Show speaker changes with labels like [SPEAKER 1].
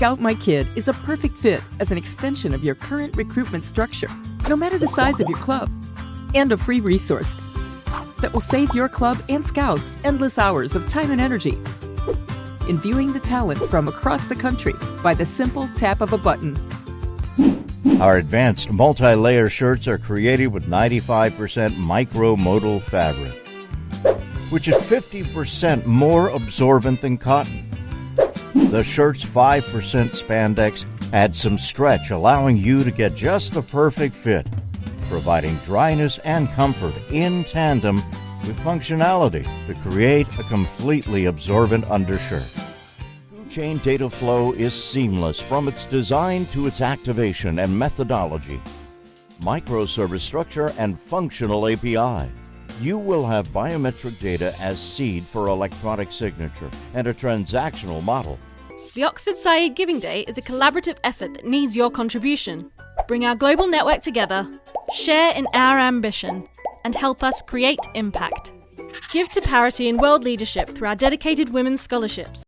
[SPEAKER 1] Scout My Kid is a perfect fit as an extension of your current recruitment structure, no matter the size of your club, and a free resource that will save your club and scouts endless hours of time and energy in viewing the talent from across the country by the simple tap of a button.
[SPEAKER 2] Our advanced multi layer shirts are created with 95% micro modal fabric, which is 50% more absorbent than cotton. The shirt's 5% spandex adds some stretch, allowing you to get just the perfect fit, providing dryness and comfort in tandem with functionality to create a completely absorbent undershirt. Chain data flow is seamless from its design to its activation and methodology. Microservice structure and functional API. You will have biometric data as seed for electronic signature and a transactional model.
[SPEAKER 3] The Oxford Saïd Giving Day is a collaborative effort that needs your contribution. Bring our global network together, share in our ambition, and help us create impact. Give to parity and world leadership through our dedicated women's scholarships.